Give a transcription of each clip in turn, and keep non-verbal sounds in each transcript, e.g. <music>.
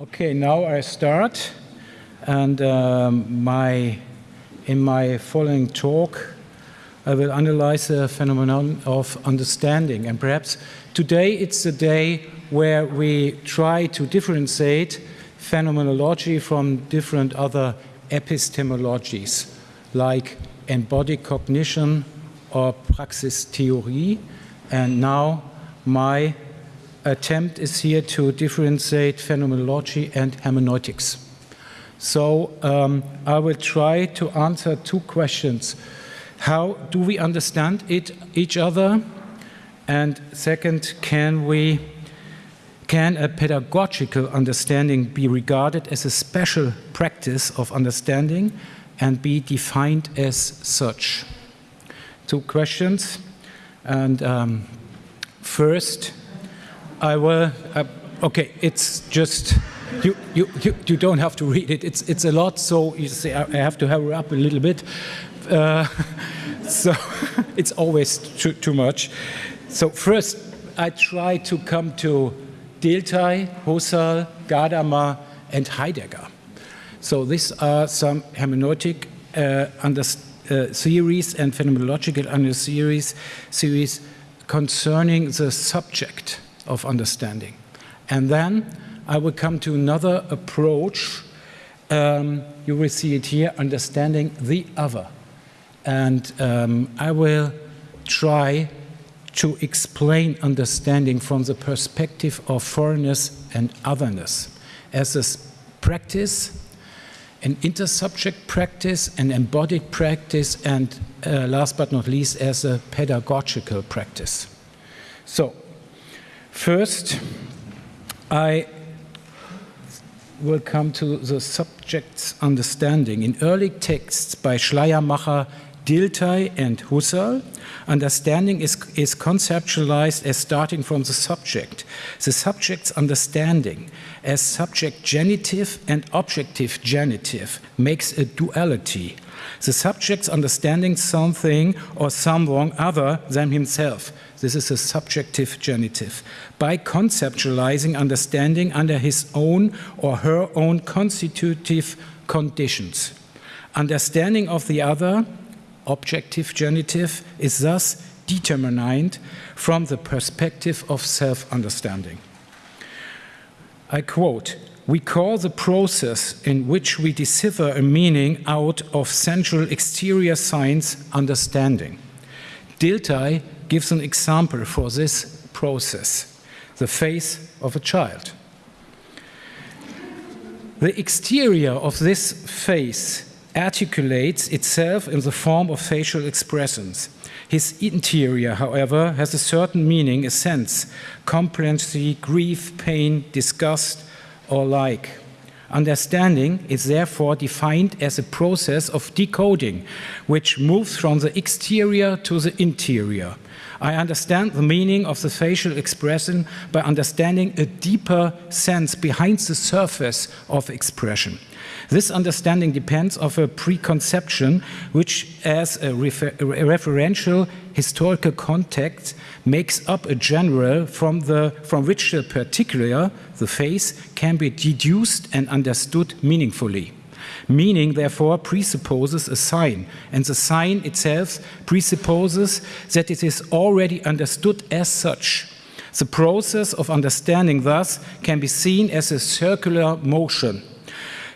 Okay, now I start, and um, my in my following talk, I will analyze the phenomenon of understanding. And perhaps today it's the day where we try to differentiate phenomenology from different other epistemologies, like embodied cognition or praxis theory. And now my attempt is here to differentiate phenomenology and hermeneutics. So um, I will try to answer two questions. How do we understand it, each other? And second, can we can a pedagogical understanding be regarded as a special practice of understanding and be defined as such? Two questions. And um, first, I will, uh, okay, it's just, you, you, you, you, don't have to read it. It's, it's a lot, so you see, I have to hurry up a little bit. Uh, <laughs> so <laughs> it's always too, too much. So first, I try to come to Dilthey, Husserl, Gadamer, and Heidegger. So these are some hermeneutic uh, under, uh, theories and phenomenological under series, series concerning the subject of understanding. And then I will come to another approach. Um, you will see it here, understanding the other. And um, I will try to explain understanding from the perspective of foreignness and otherness as a practice, an intersubject practice, an embodied practice, and uh, last but not least, as a pedagogical practice. So First, I will come to the subject's understanding. In early texts by Schleiermacher, Dilthey, and Husserl, understanding is, is conceptualized as starting from the subject. The subject's understanding as subject genitive and objective genitive makes a duality. The subject's understanding something or someone other than himself this is a subjective genitive. By conceptualizing understanding under his own or her own constitutive conditions. Understanding of the other, objective genitive, is thus determined from the perspective of self-understanding. I quote, we call the process in which we decipher a meaning out of central exterior science understanding. Dilthey gives an example for this process, the face of a child. The exterior of this face articulates itself in the form of facial expressions. His interior, however, has a certain meaning, a sense, complacency, grief, pain, disgust, or like. Understanding is therefore defined as a process of decoding, which moves from the exterior to the interior. I understand the meaning of the facial expression by understanding a deeper sense behind the surface of expression. This understanding depends on a preconception which as a, refer a referential historical context makes up a general from, the, from which the particular, the face, can be deduced and understood meaningfully. Meaning, therefore, presupposes a sign, and the sign itself presupposes that it is already understood as such. The process of understanding, thus, can be seen as a circular motion.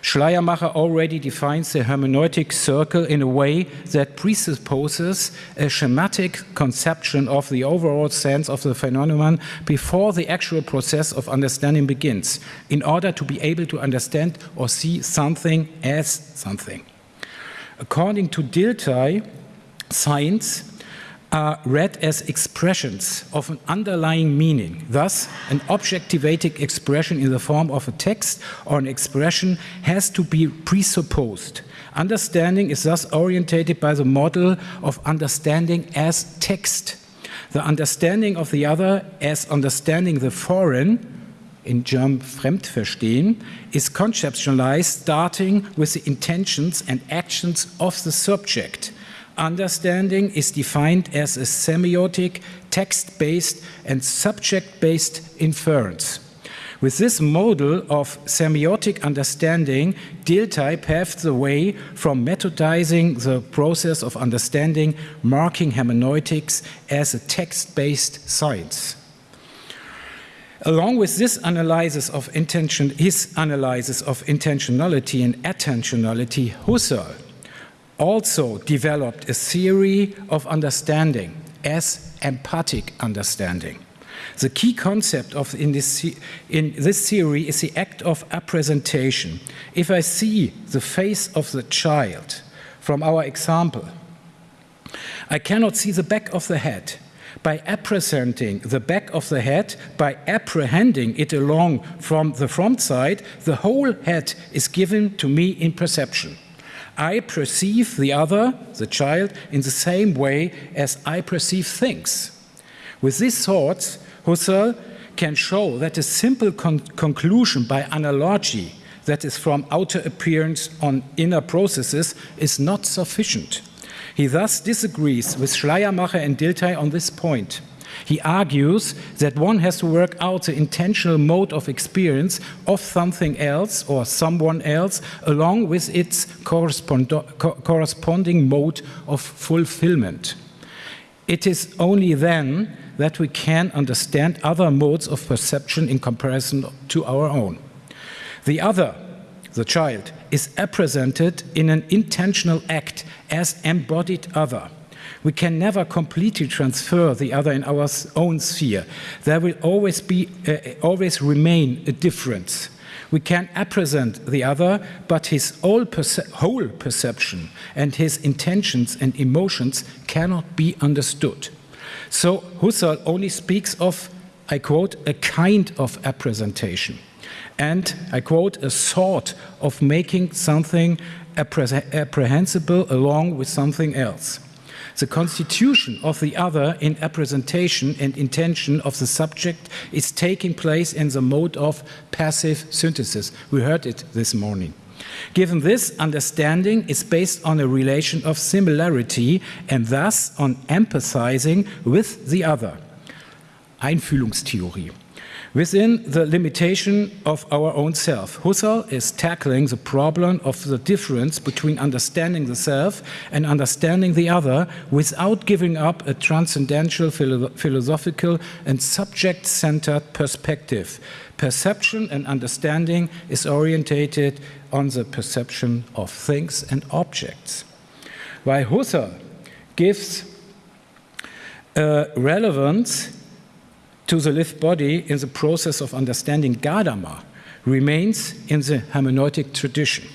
Schleiermacher already defines the hermeneutic circle in a way that presupposes a schematic conception of the overall sense of the phenomenon before the actual process of understanding begins, in order to be able to understand or see something as something. According to Dilthey, science are read as expressions of an underlying meaning. Thus, an objectivating expression in the form of a text or an expression has to be presupposed. Understanding is thus orientated by the model of understanding as text. The understanding of the other as understanding the foreign in German Fremdverstehen, is conceptualized starting with the intentions and actions of the subject understanding is defined as a semiotic, text-based and subject-based inference. With this model of semiotic understanding, Dilthey paved the way from methodizing the process of understanding marking hermeneutics as a text-based science. Along with this analysis of intention, his analysis of intentionality and attentionality, Husserl also developed a theory of understanding as empathic understanding. The key concept of in this, in this theory is the act of appresentation. If I see the face of the child from our example, I cannot see the back of the head. By appresenting the back of the head, by apprehending it along from the front side, the whole head is given to me in perception. I perceive the other, the child, in the same way as I perceive things. With these thoughts, Husserl can show that a simple con conclusion by analogy, that is from outer appearance on inner processes, is not sufficient. He thus disagrees with Schleiermacher and Dilthey on this point. He argues that one has to work out the intentional mode of experience of something else or someone else along with its correspond co corresponding mode of fulfillment. It is only then that we can understand other modes of perception in comparison to our own. The other, the child, is represented in an intentional act as embodied other. We can never completely transfer the other in our own sphere. There will always be, uh, always remain a difference. We can represent the other, but his whole, perce whole perception and his intentions and emotions cannot be understood. So Husserl only speaks of, I quote, a kind of representation. And I quote, a sort of making something apprehensible along with something else. The constitution of the other in representation and intention of the subject is taking place in the mode of passive synthesis. We heard it this morning. Given this, understanding is based on a relation of similarity and thus on empathizing with the other. Einfühlungstheorie. Within the limitation of our own self, Husserl is tackling the problem of the difference between understanding the self and understanding the other without giving up a transcendental philo philosophical and subject-centered perspective. Perception and understanding is orientated on the perception of things and objects. While Husserl gives uh, relevance to the lived body in the process of understanding Gadamer remains in the hermeneutic tradition.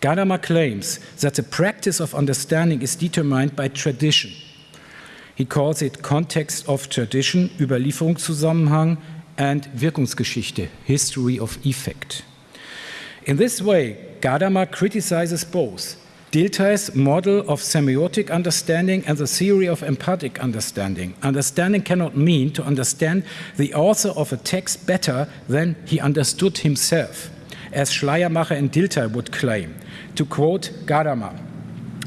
Gadamer claims that the practice of understanding is determined by tradition. He calls it context of tradition, Überlieferungszusammenhang, and Wirkungsgeschichte, history of effect. In this way, Gadamer criticizes both Dilthey's model of semiotic understanding and the theory of empathic understanding. Understanding cannot mean to understand the author of a text better than he understood himself, as Schleiermacher and Dilthey would claim. To quote Gadamer,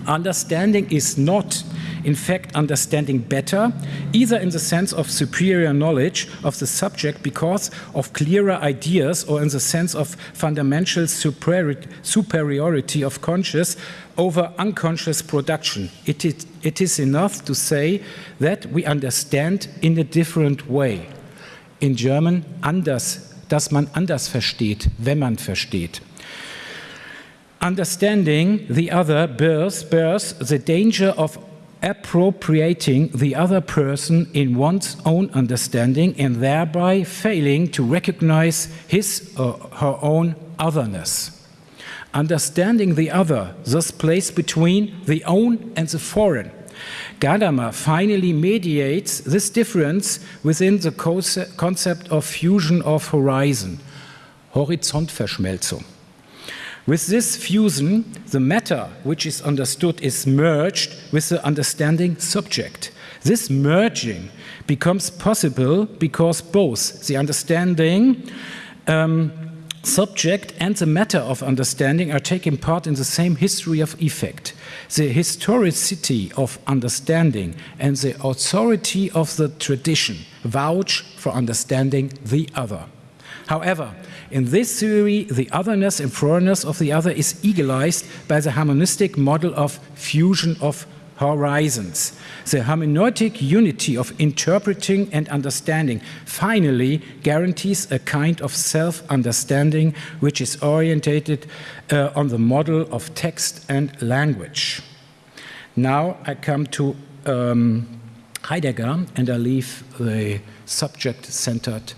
understanding is not in fact understanding better, either in the sense of superior knowledge of the subject because of clearer ideas or in the sense of fundamental superiority of conscious over unconscious production. It is, it is enough to say that we understand in a different way. In German anders, dass man anders versteht, wenn man versteht. Understanding the other bears, bears the danger of appropriating the other person in one's own understanding and thereby failing to recognize his or her own otherness. Understanding the other thus placed between the own and the foreign. Gadamer finally mediates this difference within the concept of fusion of horizon, Horizontverschmelzung. With this fusion, the matter which is understood is merged with the understanding subject. This merging becomes possible because both the understanding um, subject and the matter of understanding are taking part in the same history of effect. The historicity of understanding and the authority of the tradition vouch for understanding the other. However, in this theory, the otherness and foreignness of the other is egalized by the harmonistic model of fusion of horizons. The hermeneutic unity of interpreting and understanding finally guarantees a kind of self-understanding which is orientated uh, on the model of text and language. Now I come to um, Heidegger and I leave the subject-centered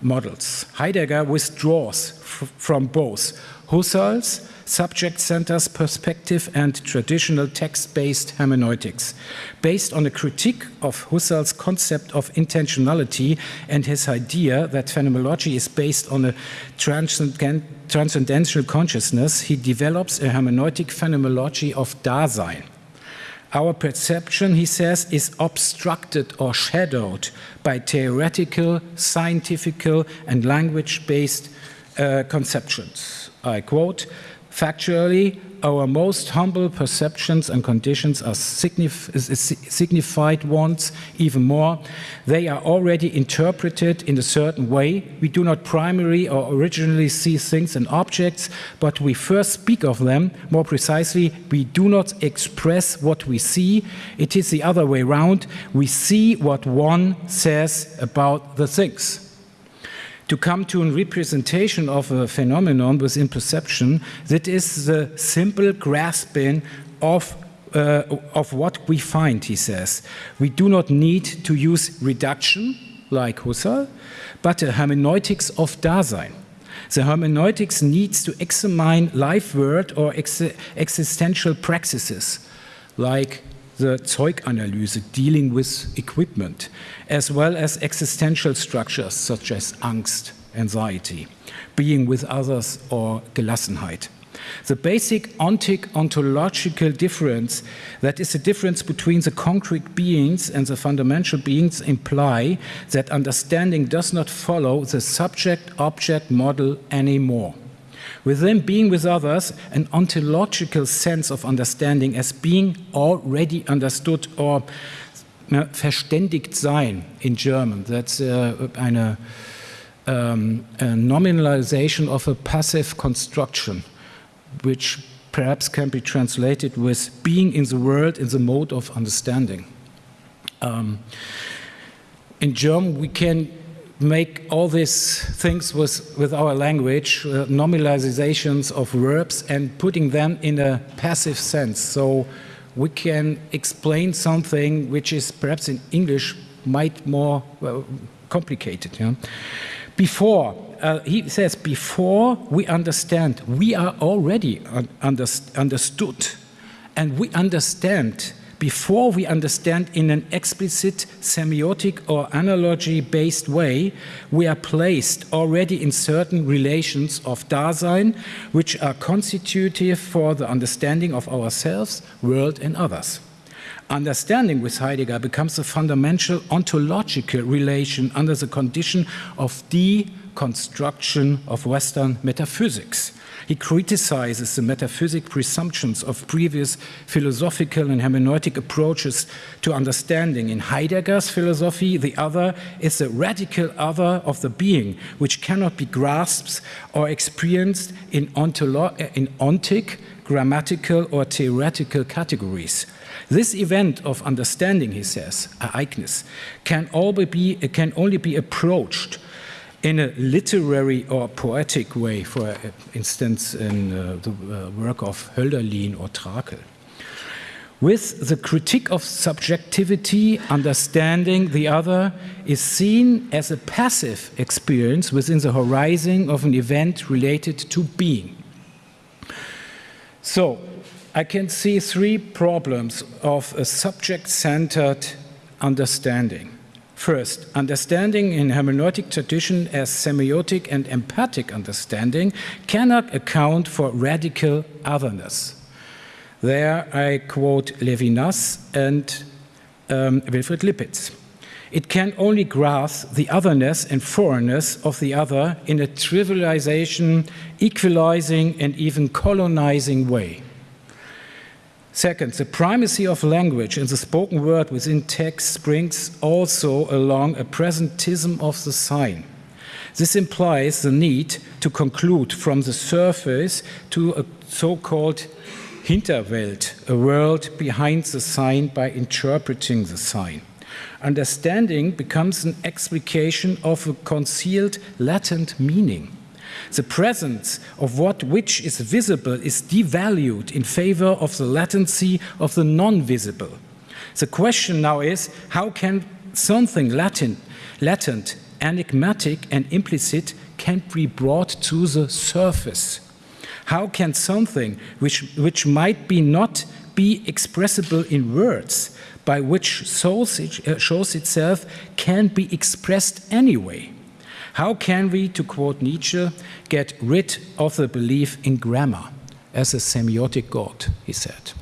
models. Heidegger withdraws from both Husserl's subject-centered perspective and traditional text-based hermeneutics, based on a critique of Husserl's concept of intentionality and his idea that phenomenology is based on a transcendental consciousness, he develops a hermeneutic phenomenology of Dasein. Our perception, he says, is obstructed or shadowed by theoretical, scientific, and language-based uh, conceptions. I quote, Factually, our most humble perceptions and conditions are signif signified ones even more. They are already interpreted in a certain way. We do not primarily or originally see things and objects, but we first speak of them. More precisely, we do not express what we see. It is the other way around. We see what one says about the things to come to a representation of a phenomenon within perception that is the simple grasping of uh, of what we find, he says. We do not need to use reduction, like Husserl, but a hermeneutics of Dasein. The hermeneutics needs to examine life world or ex existential practices, like the Zeuganalyse, dealing with equipment, as well as existential structures such as angst, anxiety, being with others or Gelassenheit. The basic ontic ontological difference, that is the difference between the concrete beings and the fundamental beings, imply that understanding does not follow the subject-object model anymore. Within being with others, an ontological sense of understanding as being already understood or verständigt sein in German. That's uh, eine um, a nominalization of a passive construction, which perhaps can be translated with being in the world in the mode of understanding. Um, in German, we can make all these things with, with our language, uh, nominalizations of verbs and putting them in a passive sense. So we can explain something which is perhaps in English might more well, complicated. Yeah? Before, uh, he says, before we understand, we are already un understood. And we understand before we understand in an explicit semiotic or analogy-based way, we are placed already in certain relations of Dasein, which are constitutive for the understanding of ourselves, world and others. Understanding with Heidegger becomes a fundamental ontological relation under the condition of deconstruction of Western metaphysics. He criticizes the metaphysic presumptions of previous philosophical and hermeneutic approaches to understanding. In Heidegger's philosophy, the other is the radical other of the being, which cannot be grasped or experienced in, in ontic, grammatical, or theoretical categories. This event of understanding, he says, Ereignis, can, be, can only be approached in a literary or poetic way, for instance, in uh, the uh, work of Hölderlin or Trakl. With the critique of subjectivity, understanding the other is seen as a passive experience within the horizon of an event related to being. So, I can see three problems of a subject-centered understanding. First, understanding in hermeneutic tradition as semiotic and empathic understanding cannot account for radical otherness. There I quote Levinas and um, Wilfried Lippitz. It can only grasp the otherness and foreignness of the other in a trivialization, equalizing, and even colonizing way. Second, the primacy of language in the spoken word within text brings also along a presentism of the sign. This implies the need to conclude from the surface to a so-called Hinterwelt, a world behind the sign by interpreting the sign. Understanding becomes an explication of a concealed latent meaning. The presence of what which is visible is devalued in favor of the latency of the non-visible. The question now is, how can something latent, latent, enigmatic and implicit can be brought to the surface? How can something which, which might be not be expressible in words, by which shows, uh, shows itself, can be expressed anyway? How can we, to quote Nietzsche, get rid of the belief in grammar as a semiotic god, he said.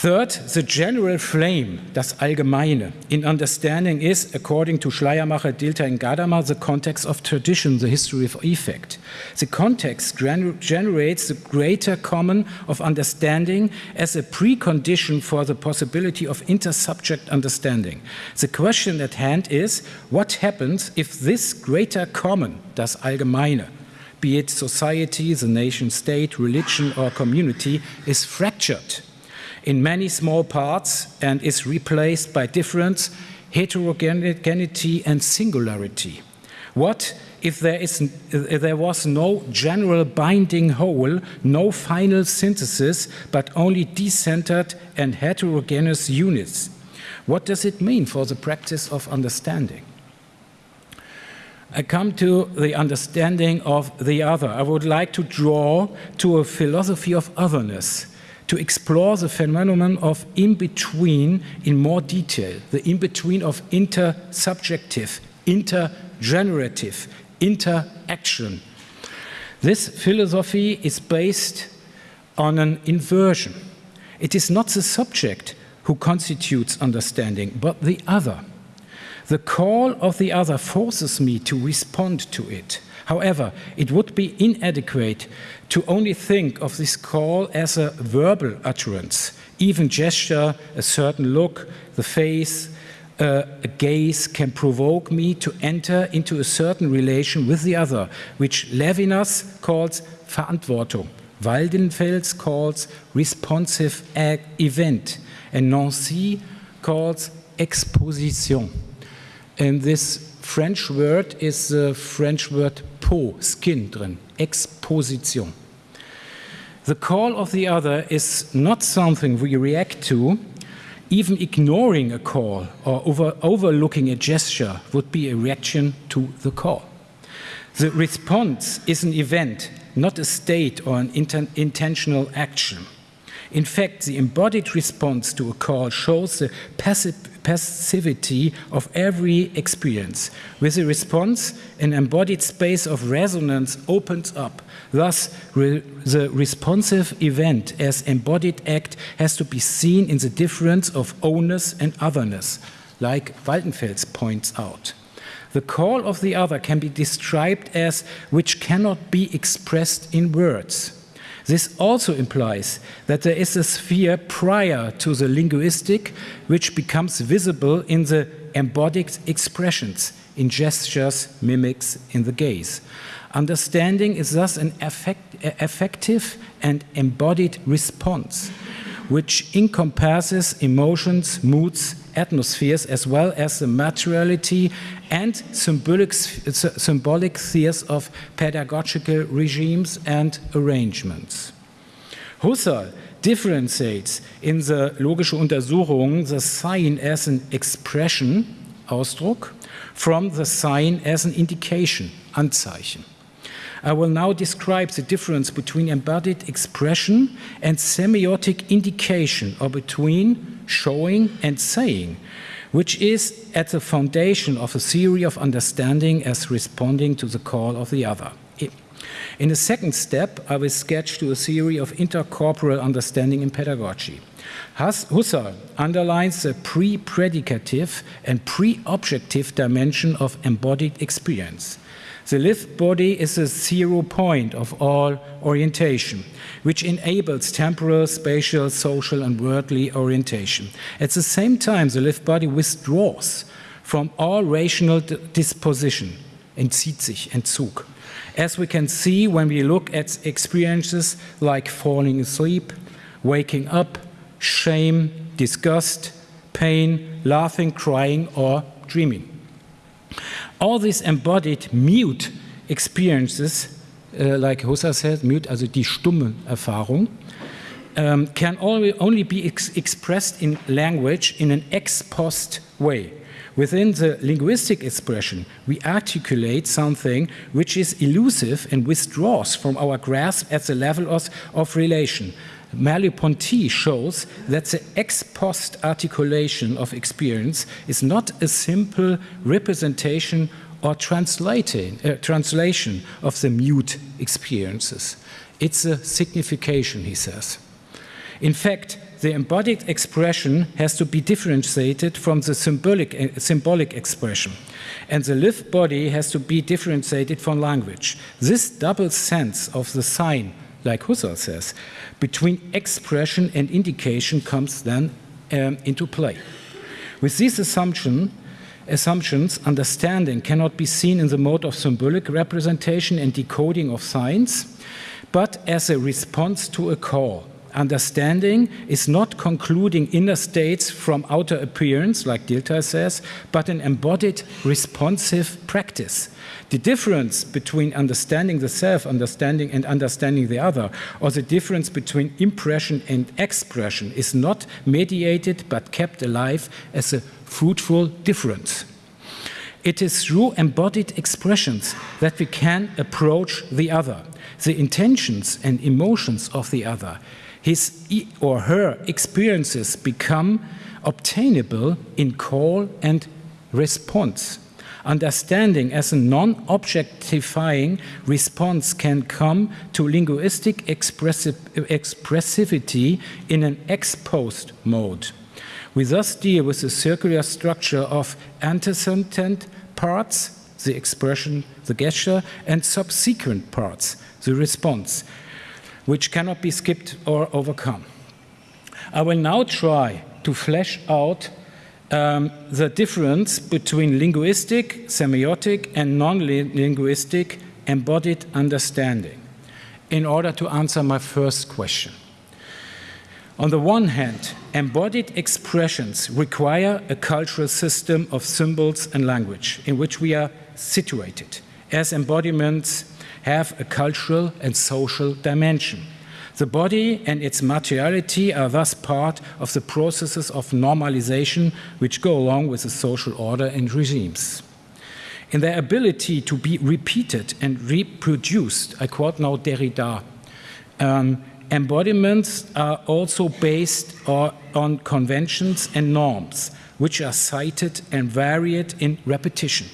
Third, the general flame, das Allgemeine, in understanding is, according to Schleiermacher, Dilthey, and Gadamer, the context of tradition, the history of effect. The context gener generates the greater common of understanding as a precondition for the possibility of intersubject understanding. The question at hand is, what happens if this greater common, das Allgemeine, be it society, the nation state, religion, or community, is fractured? In many small parts and is replaced by difference, heterogeneity and singularity. What if there, is, if there was no general binding whole, no final synthesis, but only decentered and heterogeneous units? What does it mean for the practice of understanding? I come to the understanding of the other. I would like to draw to a philosophy of otherness to explore the phenomenon of in-between in more detail, the in-between of intersubjective, intergenerative, interaction. This philosophy is based on an inversion. It is not the subject who constitutes understanding, but the other. The call of the other forces me to respond to it. However, it would be inadequate to only think of this call as a verbal utterance. Even gesture, a certain look, the face, uh, a gaze can provoke me to enter into a certain relation with the other, which Levinas calls Verantwortung, Waldenfels calls responsive event, and Nancy calls exposition. And this French word is the French word peau, skin drin, exposition. The call of the other is not something we react to. Even ignoring a call or over, overlooking a gesture would be a reaction to the call. The response is an event, not a state or an intentional action. In fact, the embodied response to a call shows the passive passivity of every experience. With a response, an embodied space of resonance opens up. Thus, re the responsive event as embodied act has to be seen in the difference of ownness and otherness, like Waldenfels points out. The call of the other can be described as which cannot be expressed in words. This also implies that there is a sphere prior to the linguistic which becomes visible in the embodied expressions, in gestures, mimics, in the gaze. Understanding is thus an effect, effective and embodied response, which encompasses emotions, moods, atmospheres, as well as the materiality and symbolic, symbolic spheres of pedagogical regimes and arrangements. Husserl differentiates in the logische Untersuchung the sign as an expression, Ausdruck, from the sign as an indication, Anzeichen. I will now describe the difference between embodied expression and semiotic indication, or between showing and saying, which is at the foundation of a theory of understanding as responding to the call of the other. In the second step, I will sketch to a theory of intercorporal understanding in pedagogy. Husserl underlines the pre-predicative and pre-objective dimension of embodied experience. The lived body is a zero point of all orientation, which enables temporal, spatial, social, and worldly orientation. At the same time, the lived body withdraws from all rational disposition, entzieht sich, Entzug. As we can see when we look at experiences like falling asleep, waking up, shame, disgust, pain, laughing, crying, or dreaming. All these embodied mute experiences, uh, like Husserl said, mute, also die stumme Erfahrung, um, can only, only be ex expressed in language in an ex post way. Within the linguistic expression, we articulate something which is elusive and withdraws from our grasp at the level of, of relation. Merleau-Ponty shows that the ex post articulation of experience is not a simple representation or translating, uh, translation of the mute experiences. It's a signification, he says. In fact, the embodied expression has to be differentiated from the symbolic, uh, symbolic expression. And the lived body has to be differentiated from language. This double sense of the sign, like Husserl says, between expression and indication comes then um, into play. With this assumption, assumptions, understanding cannot be seen in the mode of symbolic representation and decoding of signs, but as a response to a call. Understanding is not concluding inner states from outer appearance, like Dilthey says, but an embodied responsive practice the difference between understanding the self, understanding and understanding the other, or the difference between impression and expression is not mediated but kept alive as a fruitful difference. It is through embodied expressions that we can approach the other, the intentions and emotions of the other. His or her experiences become obtainable in call and response understanding as a non-objectifying response can come to linguistic expressiv expressivity in an ex-post mode. We thus deal with the circular structure of antecedent parts, the expression, the gesture, and subsequent parts, the response, which cannot be skipped or overcome. I will now try to flesh out um, the difference between linguistic, semiotic, and non-linguistic embodied understanding in order to answer my first question. On the one hand, embodied expressions require a cultural system of symbols and language in which we are situated, as embodiments have a cultural and social dimension. The body and its materiality are thus part of the processes of normalization which go along with the social order and regimes. In their ability to be repeated and reproduced, I quote now Derrida, um, embodiments are also based on conventions and norms, which are cited and varied in repetition.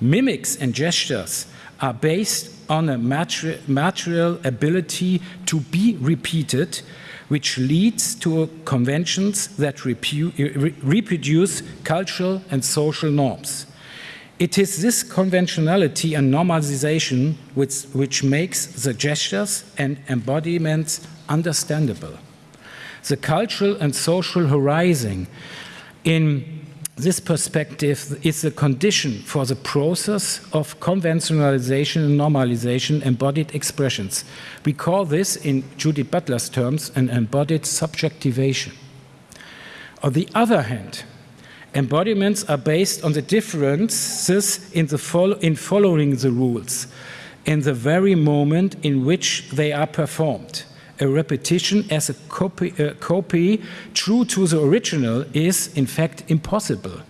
Mimics and gestures are based on a material ability to be repeated, which leads to conventions that reproduce cultural and social norms. It is this conventionality and normalization which, which makes the gestures and embodiments understandable. The cultural and social horizon in this perspective is the condition for the process of conventionalization and normalization embodied expressions. We call this, in Judith Butler's terms, an embodied subjectivation. On the other hand, embodiments are based on the differences in, the in following the rules in the very moment in which they are performed a repetition as a copy, copy true to the original is in fact impossible.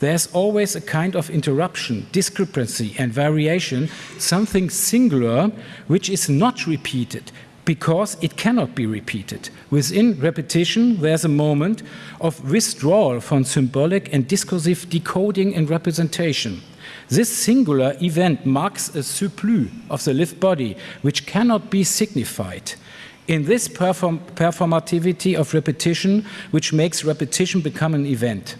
There's always a kind of interruption, discrepancy and variation, something singular which is not repeated because it cannot be repeated. Within repetition, there's a moment of withdrawal from symbolic and discursive decoding and representation. This singular event marks a surplus of the lived body, which cannot be signified in this perform performativity of repetition, which makes repetition become an event.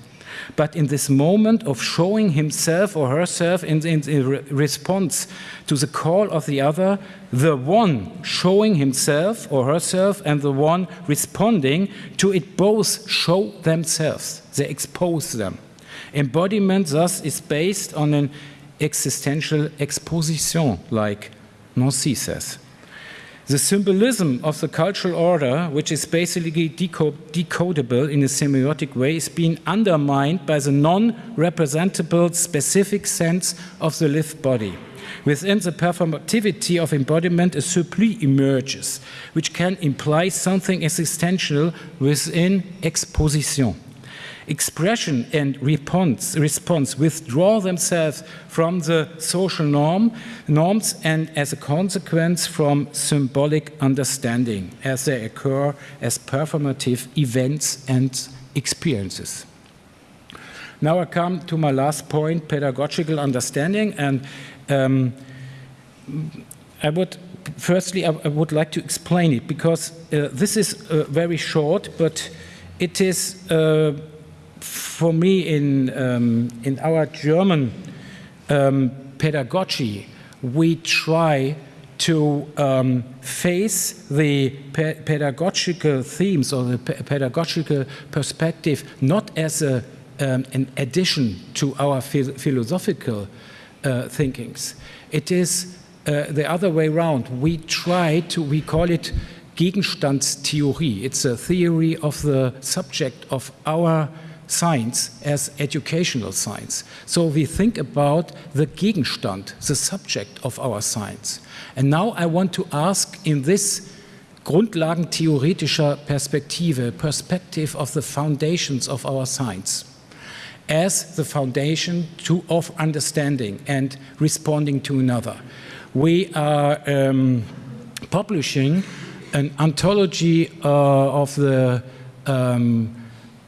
But in this moment of showing himself or herself in, in, in re response to the call of the other, the one showing himself or herself and the one responding to it both show themselves, they expose them. Embodiment thus is based on an existential exposition, like Nancy says. The symbolism of the cultural order, which is basically decodable in a semiotic way, is being undermined by the non-representable specific sense of the lived body. Within the performativity of embodiment, a surplus emerges, which can imply something existential within exposition expression and response, response withdraw themselves from the social norm, norms and as a consequence from symbolic understanding as they occur as performative events and experiences. Now I come to my last point, pedagogical understanding and um, I would firstly I, I, would like to explain it because uh, this is uh, very short but it is uh, for me in, um, in our German um, pedagogy, we try to um, face the pe pedagogical themes or the pe pedagogical perspective not as a, um, an addition to our philosophical uh, thinkings. It is uh, the other way around. We try to, we call it Gegenstandstheorie. It's a theory of the subject of our science as educational science. So we think about the Gegenstand, the subject of our science. And now I want to ask in this grundlagentheoretischer Perspektive, perspective of the foundations of our science, as the foundation to, of understanding and responding to another. We are um, publishing an anthology uh, of the um,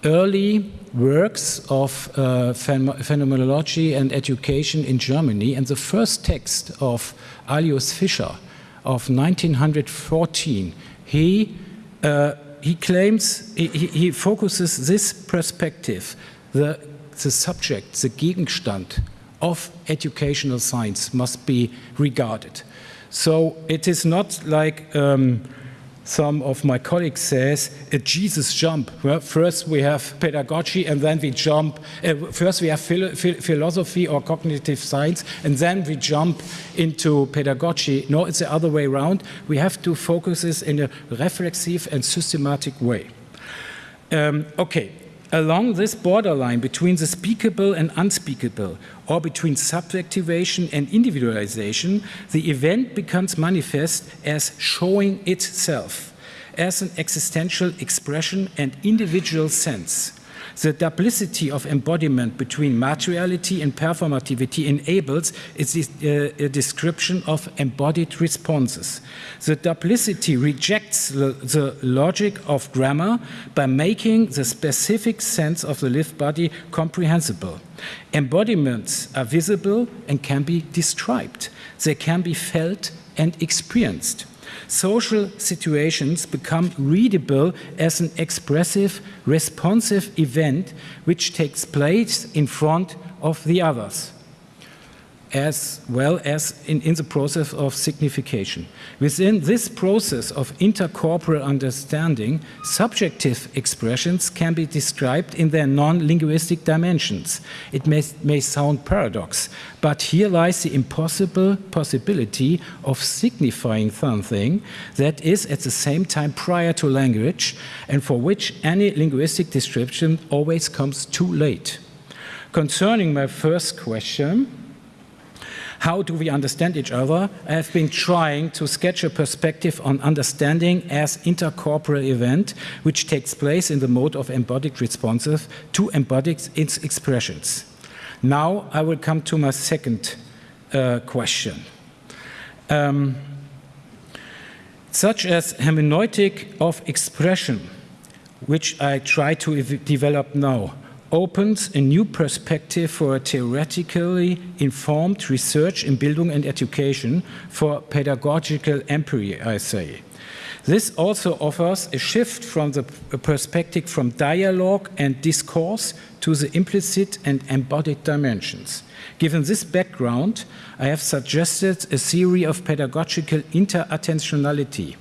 early works of uh, phenomenology and education in Germany. And the first text of Alois Fischer of 1914, he, uh, he claims, he, he, focuses this perspective, the, the subject, the Gegenstand of educational science must be regarded. So it is not like um, some of my colleagues says a Jesus jump. Well, first we have pedagogy and then we jump. Uh, first we have phil philosophy or cognitive science and then we jump into pedagogy. No, it's the other way around. We have to focus this in a reflexive and systematic way. Um, okay, along this borderline between the speakable and unspeakable, or between subjectivation and individualization, the event becomes manifest as showing itself, as an existential expression and individual sense. The duplicity of embodiment between materiality and performativity enables its, uh, a description of embodied responses. The duplicity rejects the, the logic of grammar by making the specific sense of the lived body comprehensible. Embodiments are visible and can be described. They can be felt and experienced social situations become readable as an expressive, responsive event which takes place in front of the others as well as in, in, the process of signification. Within this process of intercorporeal understanding, subjective expressions can be described in their non-linguistic dimensions. It may, may sound paradox, but here lies the impossible possibility of signifying something that is at the same time prior to language and for which any linguistic description always comes too late. Concerning my first question, how do we understand each other? I have been trying to sketch a perspective on understanding as intercorporeal event, which takes place in the mode of embodied responsive to embodied its expressions. Now I will come to my second uh, question. Um, such as hermeneutic of expression, which I try to develop now opens a new perspective for a theoretically informed research in Bildung and education for pedagogical empiry, I say. This also offers a shift from the perspective from dialogue and discourse to the implicit and embodied dimensions. Given this background, I have suggested a theory of pedagogical interattentionality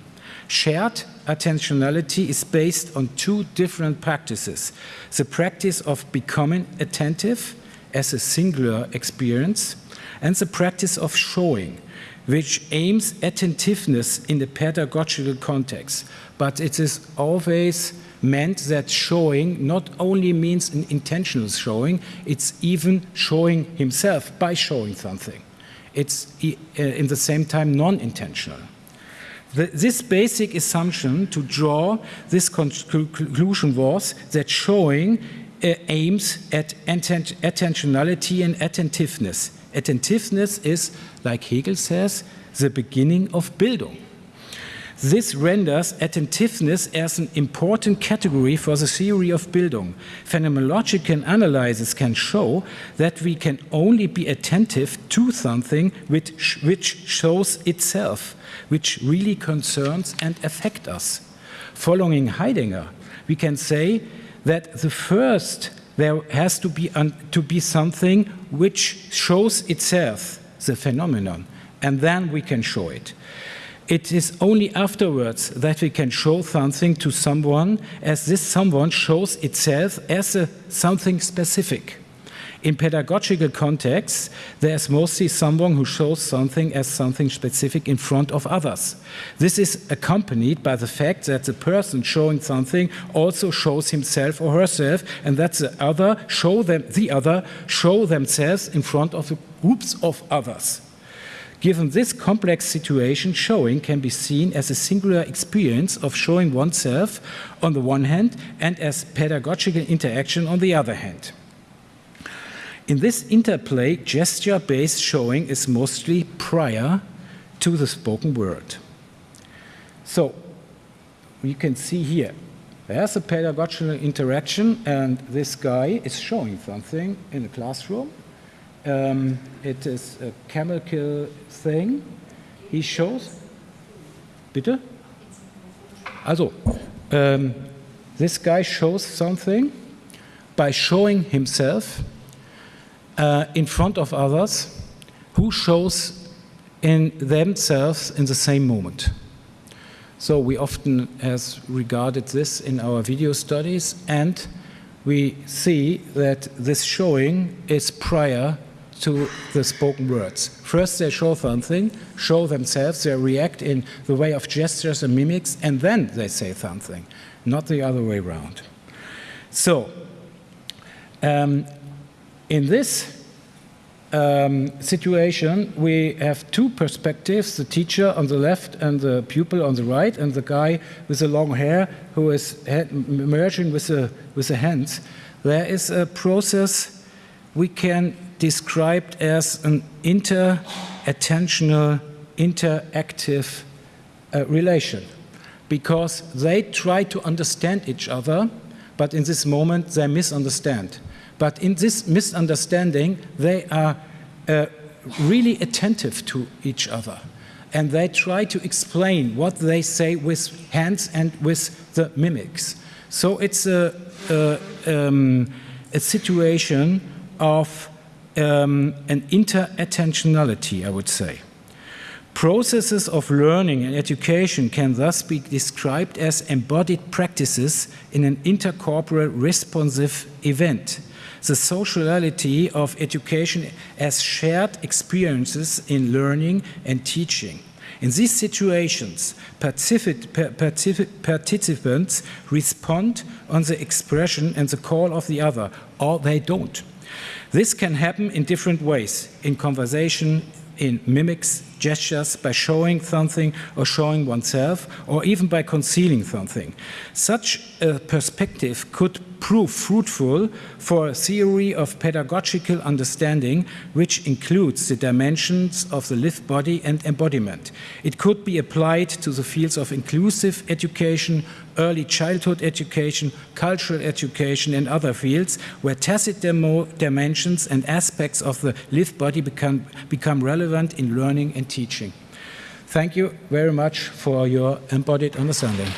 Shared attentionality is based on two different practices. The practice of becoming attentive as a singular experience and the practice of showing, which aims attentiveness in the pedagogical context. But it is always meant that showing not only means an intentional showing, it's even showing himself by showing something. It's uh, in the same time non-intentional. This basic assumption to draw this conclusion was that showing uh, aims at attentionality and attentiveness. Attentiveness is, like Hegel says, the beginning of Bildung. This renders attentiveness as an important category for the theory of Bildung. Phenomenological analysis can show that we can only be attentive to something which, which shows itself, which really concerns and affects us. Following Heidegger, we can say that the first there has to be, to be something which shows itself, the phenomenon, and then we can show it. It is only afterwards that we can show something to someone as this someone shows itself as a, something specific. In pedagogical contexts, there's mostly someone who shows something as something specific in front of others. This is accompanied by the fact that the person showing something also shows himself or herself, and that the other show them, the other show themselves in front of groups of others. Given this complex situation, showing can be seen as a singular experience of showing oneself on the one hand and as pedagogical interaction on the other hand. In this interplay, gesture-based showing is mostly prior to the spoken word. So you can see here, there's a pedagogical interaction and this guy is showing something in a classroom. Um, it is a chemical thing. He shows, bitte? Also, um, this guy shows something by showing himself uh, in front of others who shows in themselves in the same moment. So we often has regarded this in our video studies and we see that this showing is prior to the spoken words. First they show something, show themselves, they react in the way of gestures and mimics, and then they say something, not the other way around. So, um, in this um, situation, we have two perspectives, the teacher on the left and the pupil on the right, and the guy with the long hair who is merging with the, with the hands. There is a process we can describe as an inter-attentional, interactive uh, relation because they try to understand each other, but in this moment they misunderstand. But in this misunderstanding, they are uh, really attentive to each other. And they try to explain what they say with hands and with the mimics. So it's a, a, um, a situation of um, an inter-attentionality, I would say. Processes of learning and education can thus be described as embodied practices in an intercorporal responsive event the sociality of education as shared experiences in learning and teaching. In these situations, participants respond on the expression and the call of the other, or they don't. This can happen in different ways, in conversation, in mimics, gestures, by showing something or showing oneself, or even by concealing something. Such a perspective could prove fruitful for a theory of pedagogical understanding which includes the dimensions of the lived body and embodiment. It could be applied to the fields of inclusive education, early childhood education, cultural education and other fields where tacit dimensions and aspects of the lived body become, become relevant in learning and teaching. Thank you very much for your embodied understanding.